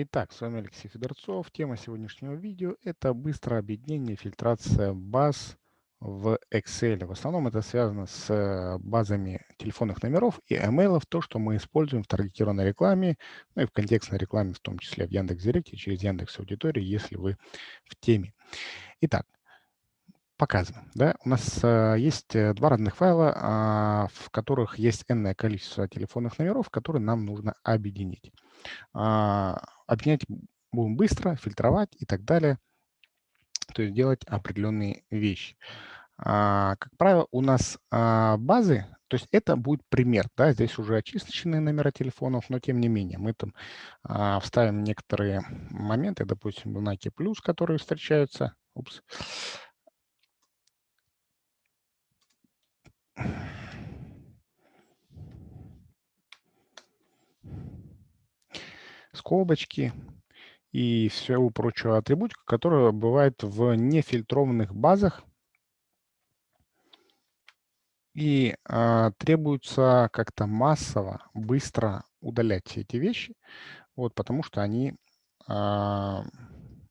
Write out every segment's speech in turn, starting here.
Итак, с вами Алексей Федорцов. Тема сегодняшнего видео – это быстрое объединение, фильтрация баз в Excel. В основном это связано с базами телефонных номеров и email, то, что мы используем в таргетированной рекламе, ну и в контекстной рекламе, в том числе в Яндекс.Директе, через Яндекс Аудитории, если вы в теме. Итак, показываем. Да? У нас а, есть э, два разных файла, а, в которых есть n количество телефонных номеров, которые нам нужно объединить. А, объединять будем быстро, фильтровать и так далее. То есть делать определенные вещи. А, как правило, у нас а, базы, то есть это будет пример, да, здесь уже очисточные номера телефонов, но тем не менее мы там вставим некоторые моменты, допустим, знаки плюс, которые встречаются. Упс. Скобочки и всю прочую атрибутику, которая бывает в нефильтрованных базах. И э, требуется как-то массово, быстро удалять все эти вещи, вот, потому что они э,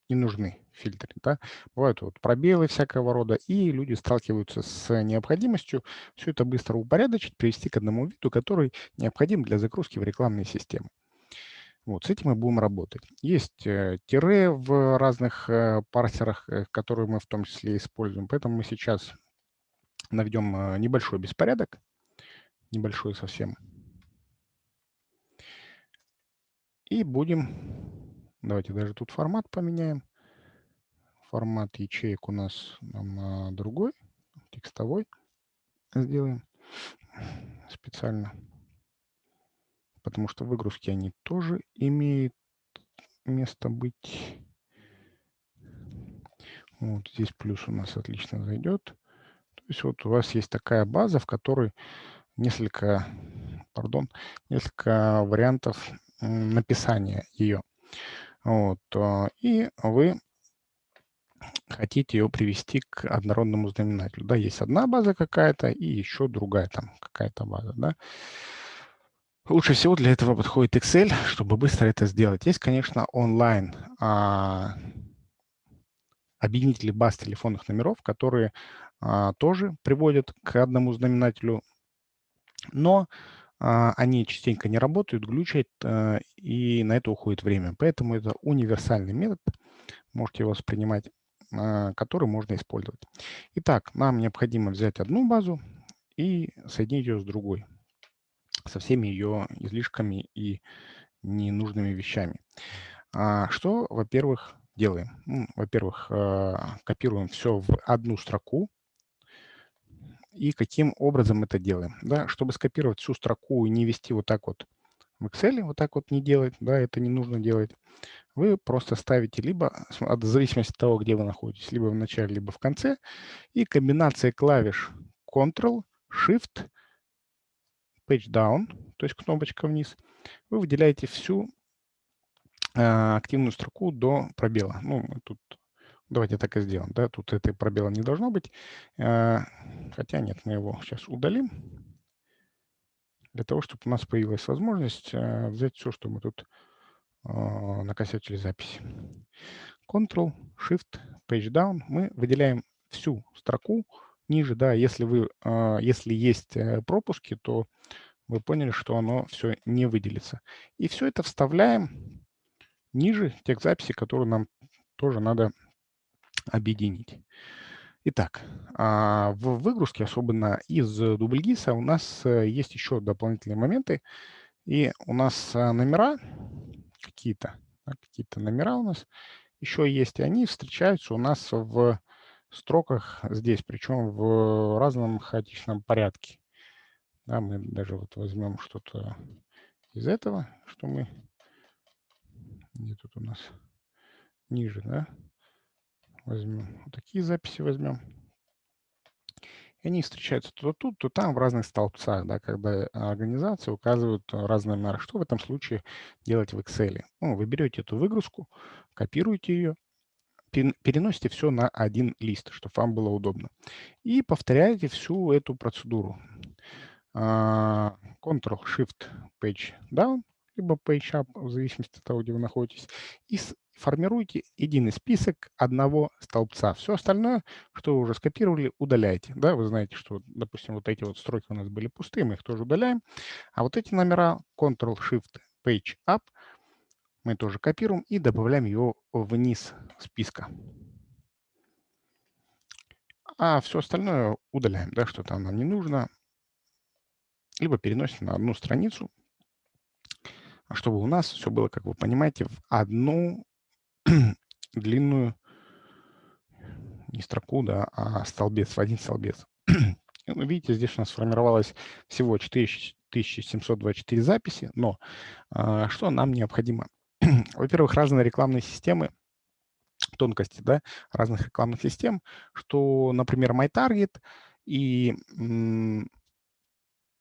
не нужны фильтры. Да? Бывают вот пробелы всякого рода, и люди сталкиваются с необходимостью все это быстро упорядочить, привести к одному виду, который необходим для загрузки в рекламные системы. Вот, с этим мы будем работать. Есть э, тире в разных э, парсерах, э, которые мы в том числе используем. Поэтому мы сейчас наведем небольшой беспорядок, небольшой совсем. И будем, давайте даже тут формат поменяем. Формат ячеек у нас нам, другой, текстовой сделаем специально потому что выгрузки они тоже имеют место быть. Вот здесь плюс у нас отлично зайдет. То есть вот у вас есть такая база, в которой несколько, пардон, несколько вариантов написания ее. Вот, а, и вы хотите ее привести к однородному знаменателю. Да, есть одна база какая-то и еще другая там какая-то база. Да. Лучше всего для этого подходит Excel, чтобы быстро это сделать. Есть, конечно, онлайн а, объединители баз телефонных номеров, которые а, тоже приводят к одному знаменателю, но а, они частенько не работают, глючат, а, и на это уходит время. Поэтому это универсальный метод, можете его воспринимать, а, который можно использовать. Итак, нам необходимо взять одну базу и соединить ее с другой со всеми ее излишками и ненужными вещами. А, что, во-первых, делаем? Во-первых, а, копируем все в одну строку. И каким образом это делаем? Да, чтобы скопировать всю строку и не вести вот так вот в Excel, вот так вот не делать, да, это не нужно делать. Вы просто ставите либо, в зависимости от того, где вы находитесь, либо в начале, либо в конце, и комбинация клавиш Ctrl, Shift, page down, то есть кнопочка вниз, вы выделяете всю э, активную строку до пробела. Ну, тут давайте так и сделаем. Да? Тут этой пробела не должно быть. Э, хотя нет, мы его сейчас удалим. Для того, чтобы у нас появилась возможность э, взять все, что мы тут накосячили записи. Ctrl, Shift, Page Down. Мы выделяем всю строку, ниже, да, если, вы, а, если есть э, пропуски, то вы поняли, что оно все не выделится. И все это вставляем ниже тех записей, которые нам тоже надо объединить. Итак, а, в выгрузке, особенно из дубльгиса, у нас э, есть еще дополнительные моменты. И у нас э, номера какие-то, какие-то номера у нас еще есть, и они встречаются у нас в строках здесь, причем в разном хаотичном порядке. Да, мы даже вот возьмем что-то из этого, что мы... Где тут у нас? Ниже, да? Возьмем. Вот такие записи возьмем. И они встречаются то тут, то там в разных столбцах, да, когда организации указывают разные номера. Что в этом случае делать в Excel? Ну, вы берете эту выгрузку, копируете ее, переносите все на один лист, чтобы вам было удобно. И повторяете всю эту процедуру. А, Ctrl-Shift-Page Down либо PageUp, в зависимости от того, где вы находитесь, и формируйте единый список одного столбца. Все остальное, что вы уже скопировали, удаляйте. Да, вы знаете, что, допустим, вот эти вот строки у нас были пустые, мы их тоже удаляем. А вот эти номера Ctrl-Shift-Page-Up мы тоже копируем и добавляем его вниз списка. А все остальное удаляем, да, что там нам не нужно. Либо переносим на одну страницу, чтобы у нас все было, как вы понимаете, в одну длинную, не строку, да, а столбец, в один столбец. Ну, видите, здесь у нас сформировалось всего 4724 записи, но а, что нам необходимо? Во-первых, разные рекламные системы, тонкости да, разных рекламных систем, что, например, MyTarget и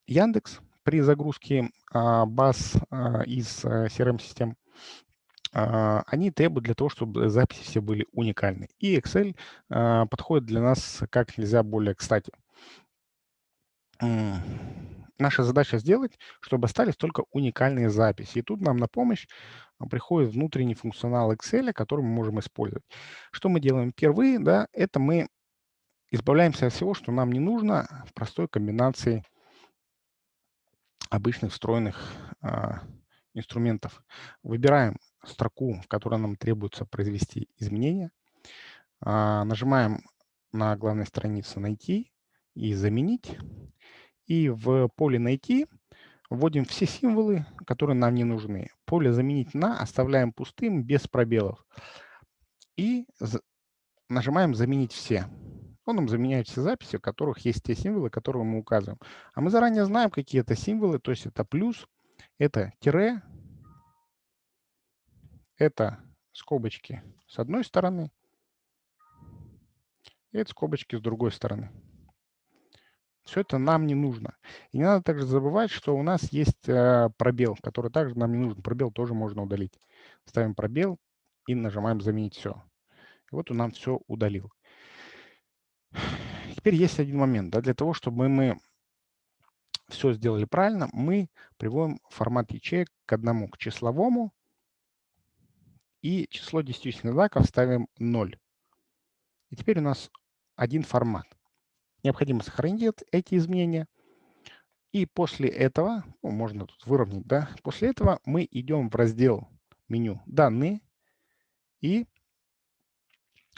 Яндекс при загрузке а, баз а, из а, CRM-систем они требуют для того, чтобы записи все были уникальны. И Excel а, подходит для нас как нельзя более кстати. Наша задача сделать, чтобы остались только уникальные записи. И тут нам на помощь а, приходит внутренний функционал Excel, который мы можем использовать. Что мы делаем впервые? Да, это мы избавляемся от всего, что нам не нужно в простой комбинации обычных встроенных а, инструментов. Выбираем строку, в которой нам требуется произвести изменения. А, нажимаем на главной странице «Найти» и «Заменить». И в поле «Найти» вводим все символы, которые нам не нужны. Поле «Заменить на» оставляем пустым, без пробелов. И нажимаем «Заменить все». Он нам заменяет все записи, в которых есть те символы, которые мы указываем. А мы заранее знаем, какие это символы, то есть это плюс, это тире, это скобочки с одной стороны, и это скобочки с другой стороны. Все это нам не нужно. И не надо также забывать, что у нас есть э, пробел, который также нам не нужен. Пробел тоже можно удалить. Ставим пробел и нажимаем «Заменить все». И вот он нам все удалил. Теперь есть один момент. Да, для того, чтобы мы все сделали правильно, мы приводим формат ячеек к одному, к числовому, и число десятичных знаков ставим 0. И теперь у нас один формат. Необходимо сохранить эти изменения. И после этого, ну, можно тут выровнять, да, после этого мы идем в раздел меню «Данные» и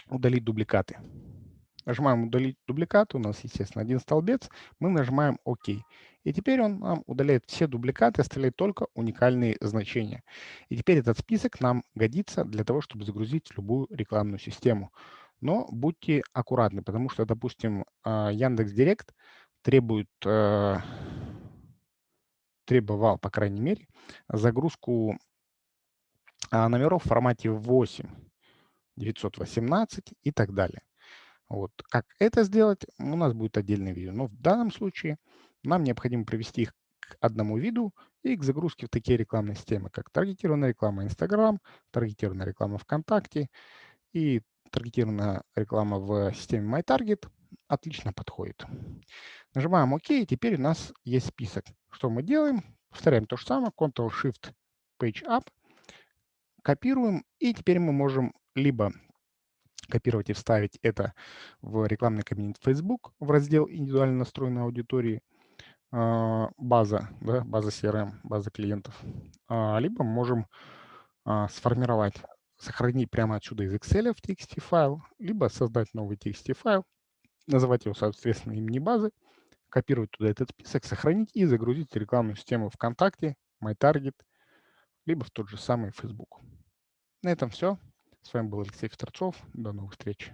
удалить дубликаты. Нажимаем «Удалить дубликаты», у нас, естественно, один столбец, мы нажимаем «Ок». И теперь он нам удаляет все дубликаты, оставляет только уникальные значения. И теперь этот список нам годится для того, чтобы загрузить любую рекламную систему. Но будьте аккуратны, потому что, допустим, а, Яндекс Директ требует, э, требовал, по крайней мере, загрузку а, номеров в формате 8, 918 и так далее. Вот. Как это сделать, у нас будет отдельное видео. Но в данном случае нам необходимо привести их к одному виду и к загрузке в такие рекламные системы, как таргетированная реклама Instagram, таргетированная реклама ВКонтакте и таргетированная реклама в системе MyTarget. Отлично подходит. Нажимаем ОК, и теперь у нас есть список. Что мы делаем? Повторяем то же самое. Ctrl-Shift, Page Up. Копируем, и теперь мы можем либо копировать и вставить это в рекламный кабинет Facebook в раздел индивидуально настроенной аудитории, а, база, да, база CRM, база клиентов, а, либо можем а, сформировать, сохранить прямо отсюда из Excel в TXT файл, либо создать новый TXT файл, называть его, соответственно, имени базы, копировать туда этот список, сохранить и загрузить рекламную систему ВКонтакте, MyTarget, либо в тот же самый Facebook. На этом все. С вами был Алексей Федорцов. До новых встреч.